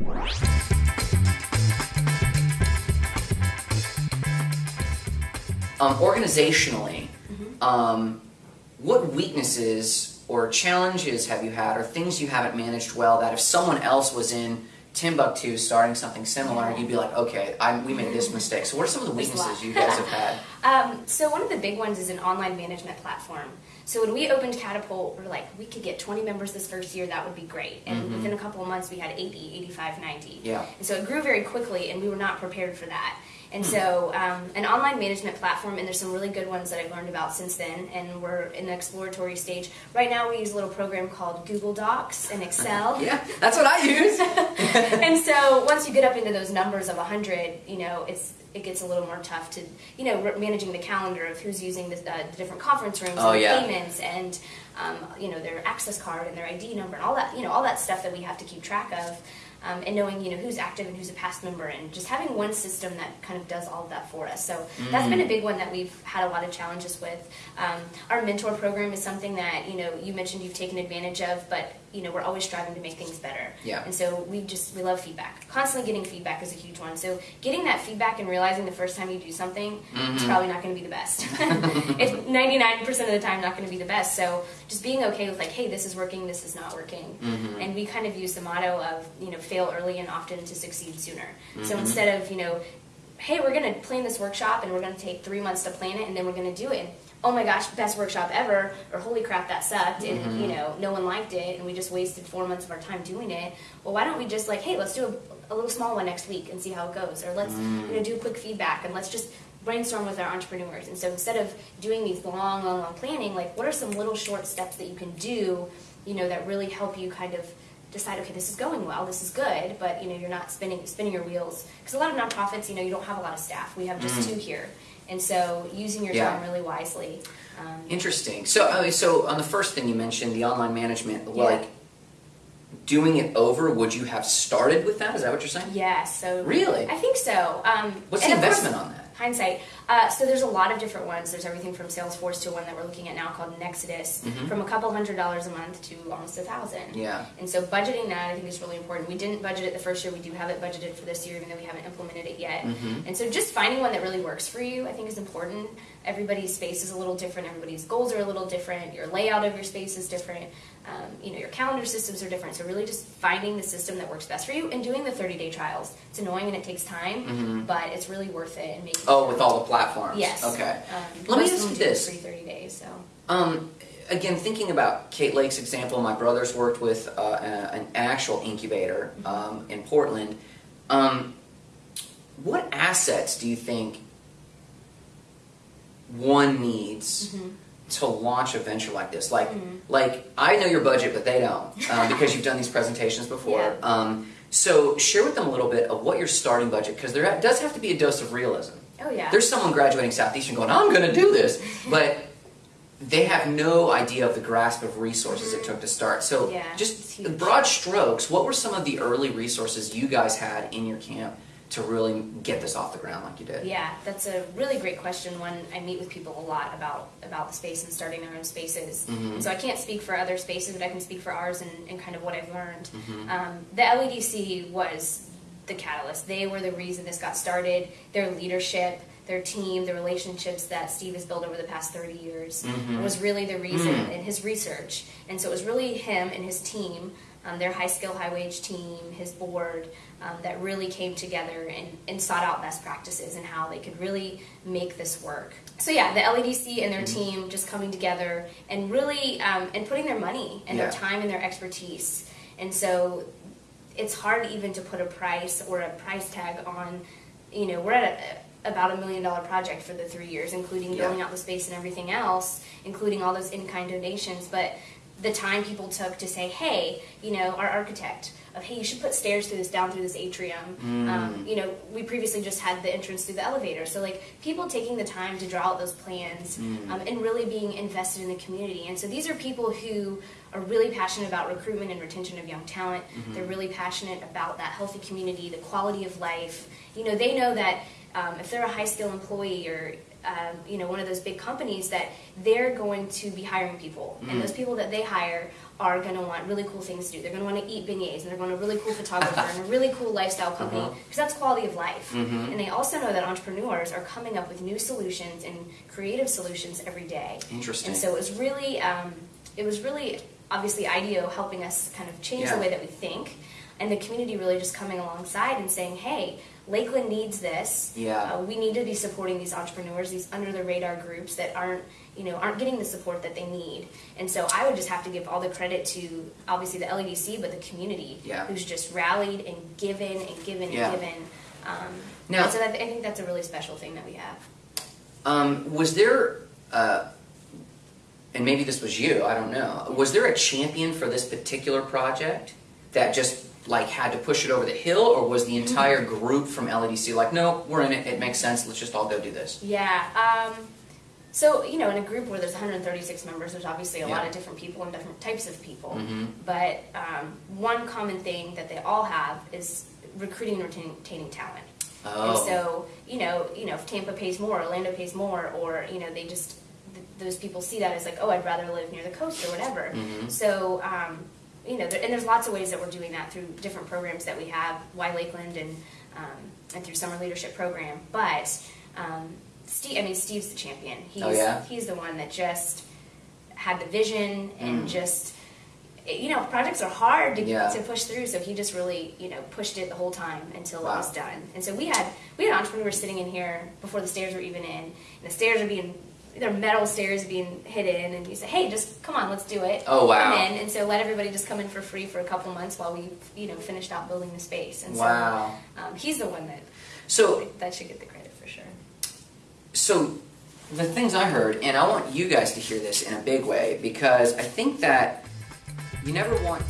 Um, organizationally, um, what weaknesses or challenges have you had, or things you haven't managed well that if someone else was in Timbuktu starting something similar, you'd be like, okay, I, we made this mistake. So, what are some of the There's a lot. weaknesses you guys have had? Um, so one of the big ones is an online management platform. So when we opened Catapult, we are like, we could get 20 members this first year, that would be great. And within a couple of months, we had 80, 85, 90. Yeah. And so it grew very quickly, and we were not prepared for that. And so, um, an online management platform, and there's some really good ones that I've learned about since then, and we're in the exploratory stage. Right now, we use a little program called Google Docs and Excel. Yeah, that's what I use. and so once you get up into those numbers of 100 you know it's it gets a little more tough to you know managing the calendar of who's using the, uh, the different conference rooms Oh, and yeah. payments and um, you know their access card and their id number and all that you know all that stuff that we have to keep track of um, and knowing you know who's active and who's a past member and just having one system that kind of does all of that for us so that's been a big one that we've had a lot of challenges with um, our mentor program is something that you know you mentioned you've taken advantage of but you know we're always striving to make things better Yeah. and so we just we love feedback. Constantly getting feedback is a huge one. So getting that feedback and realizing the first time you do something, it's probably not going to be the best. it's ninety nine percent of the time not going to be the best. So just being okay with like, hey, this is working, this is not working, and we kind of use the motto of you know fail early and often to succeed sooner. So mm-hmm. instead of you know hey, we're going to plan this workshop and we're going to take three months to plan it and then we're going to do it. Oh my gosh, best workshop ever, or holy crap, that sucked, and mm-hmm. you know, no one liked it, and we just wasted four months of our time doing it. Well, why don't we just like, hey, let's do a, a little small one next week and see how it goes, or let's mm. you know do a quick feedback and let's just brainstorm with our entrepreneurs. And so instead of doing these long, long, long planning, like what are some little short steps that you can do, you know, that really help you kind of decide okay this is going well this is good but you know you're not spinning spinning your wheels because a lot of nonprofits you know you don't have a lot of staff we have just two here and so using your Yeah. time really wisely um, Interesting. So, uh, so on the first thing you mentioned, the online management, Yeah. like doing it over, would you have started with that? Is that what you're saying? yeah so Really? i think so um, What's the of course- investment on that? hindsight uh, so there's a lot of different ones there's everything from salesforce to one that we're looking at now called Nexudus from a couple hundred dollars a month to almost a thousand Mm-hmm. Yeah. And so budgeting that I think is really important. We didn't budget it the first year. We do have it budgeted for this year, even though we haven't implemented it yet. Mm-hmm. And so just finding one that really works for you, I think, is important. Everybody's space is a little different. Everybody's goals are a little different. Your layout of your space is different. Um, you know, your calendar systems are different. So really, just finding the system that works best for you and doing the 30-day trials. It's annoying and it takes time, but it's really worth it. And making Mm-hmm. Oh, sure- with all the platforms. Yes. Okay. Um, Let me ask you this. Free 30 days. So. Um, again, thinking about Kate Lake's example, my brother's worked with uh, a- an actual incubator um, in Portland. Um, what assets do you think one needs to launch a venture like this? Like, like I know your budget, but they don't uh, because you've done these presentations before. Yeah. Um, so share with them a little bit of what your starting budget, because there does have to be a dose of realism. Oh yeah. There's someone graduating Southeastern going, I'm going to do this, but they have no idea of the grasp of resources it took to start. So. Yeah, just broad strokes, what were some of the early resources you guys had in your camp to really get this off the ground like you did? Yeah, that's a really great question. One I meet with people a lot about about the space and starting their own spaces. Mm-hmm. So I can't speak for other spaces, but I can speak for ours and, and kind of what I've learned. Mm-hmm. Um, the LEDC was the catalyst. They were the reason this got started. Their leadership, their team, the relationships that Steve has built over the past 30 years Mm-hmm. was really the reason Mm. in his research. And so it was really him and his team, um, their high skill, high wage team, his board, um, that really came together and, and sought out best practices and how they could really make this work. So yeah, the LEDC and their team just coming together and really um, and putting their money and Yeah. their time and their expertise. And so it's hard even to put a price or a price tag on. You know, we're at a, about a million dollar project for the three years, including Yeah. building out the space and everything else, including all those in kind donations. But the time people took to say, hey, you know, our architect, of hey, you should put stairs through this down through this atrium. Um, you know, we previously just had the entrance through the elevator. So like people taking the time to draw out those plans um, and really being invested in the community. And so these are people who are really passionate about recruitment and retention of young talent. They're really passionate about that healthy community, the quality of life. You know, they know that um, if they're a high skill employee or um, you know, one of those big companies that they're going to be hiring people, and those people that they hire are going to want really cool things to do. They're going to want to eat beignets, and they're going to a really cool photographer and a really cool lifestyle company Uh-huh. because that's quality of life. And they also know that entrepreneurs are coming up with new solutions and creative solutions every day. Interesting. And so it was really, um, it was really obviously IDEO helping us kind of change Yeah. the way that we think, and the community really just coming alongside and saying, "Hey, Lakeland needs this. Yeah. Uh, we need to be supporting these entrepreneurs, these under the radar groups that aren't, you know, aren't getting the support that they need." And so I would just have to give all the credit to obviously the LEDC, but the community Yeah. who's just rallied and given and given Yeah. and given. Um, Now- so that, I think that's a really special thing that we have. Um, was there, uh, and maybe this was you, I don't know, was there a champion for this particular project that just like had to push it over the hill, or was the entire group from LEDC like, no, we're in it, it makes sense, let's just all go do this? Yeah. Um, so, you know, in a group where there's 136 members, there's obviously a lot of different people and different types of people. Mhm. But um, one common thing that they all have is recruiting and retaining, talent. And Oh. so, you know, you know, if Tampa pays more, Orlando pays more, or you know, they just th- those people see that as like, oh, I'd rather live near the coast or whatever. Mhm. So, um, you know, and there's lots of ways that we're doing that through different programs that we have, Y Lakeland and um, and through Summer Leadership Program. But um, Steve, I mean, Steve's the champion. He's Oh, yeah? he's the one that just had the vision and Mm. just you know projects are hard to, Yeah. to push through so he just really you know pushed it the whole time until Wow. it was done and so we had we had entrepreneurs sitting in here before the stairs were even in and the stairs are being they're metal stairs being hidden and you say hey just come on let's do it Oh, wow. come in and so let everybody just come in for free for a couple months while we you know finished out building the space and Wow. so um, he's the one that So, that should get the credit for sure so the things I heard, and I want you guys to hear this in a big way because I think that you never want